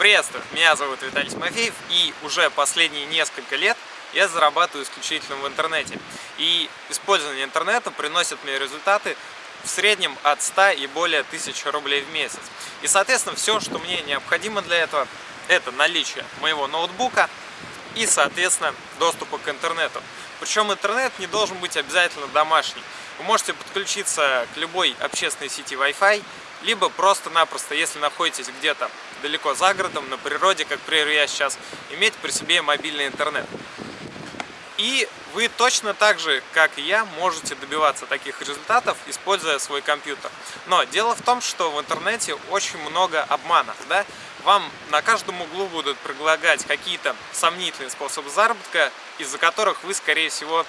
Приветствую, меня зовут Виталий Тимофеев и уже последние несколько лет я зарабатываю исключительно в интернете. И использование интернета приносит мне результаты в среднем от 100 и более тысяч рублей в месяц. И соответственно все, что мне необходимо для этого, это наличие моего ноутбука и соответственно доступа к интернету. Причем интернет не должен быть обязательно домашний. Вы можете подключиться к любой общественной сети Wi-Fi, либо просто-напросто, если находитесь где-то далеко за городом, на природе, как, например, я сейчас, иметь при себе мобильный интернет. И вы точно так же, как и я, можете добиваться таких результатов, используя свой компьютер. Но дело в том, что в интернете очень много обманов. Да? Вам на каждом углу будут предлагать какие-то сомнительные способы заработка, из-за которых вы, скорее всего,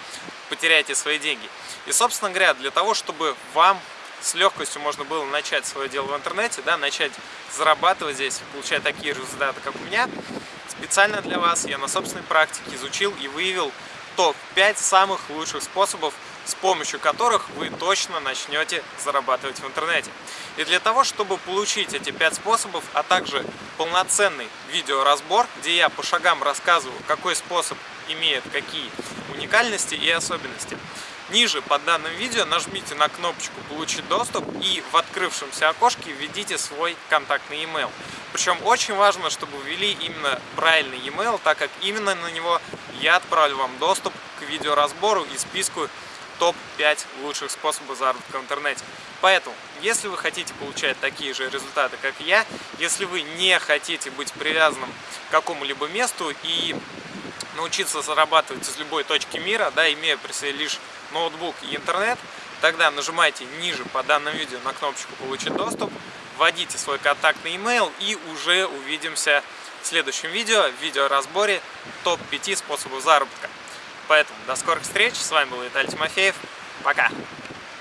потеряете свои деньги. И, собственно говоря, для того, чтобы вам с легкостью можно было начать свое дело в интернете, да, начать зарабатывать здесь, получать такие результаты, как у меня, специально для вас я на собственной практике изучил и выявил топ-5 самых лучших способов, с помощью которых вы точно начнете зарабатывать в интернете. И для того, чтобы получить эти 5 способов, а также полноценный видеоразбор, где я по шагам рассказываю, какой способ имеет какие уникальности и особенности, Ниже под данным видео нажмите на кнопочку «Получить доступ» и в открывшемся окошке введите свой контактный email. Причем очень важно, чтобы ввели именно правильный email, так как именно на него я отправлю вам доступ к видеоразбору и списку топ-5 лучших способов заработка в интернете. Поэтому, если вы хотите получать такие же результаты, как я, если вы не хотите быть привязанным к какому-либо месту и научиться зарабатывать из любой точки мира, да, имея при себе лишь ноутбук и интернет, тогда нажимайте ниже по данному видео на кнопочку «Получить доступ», вводите свой контактный email и уже увидимся в следующем видео, в видеоразборе топ-5 способов заработка. Поэтому до скорых встреч, с вами был Виталий Тимофеев, пока!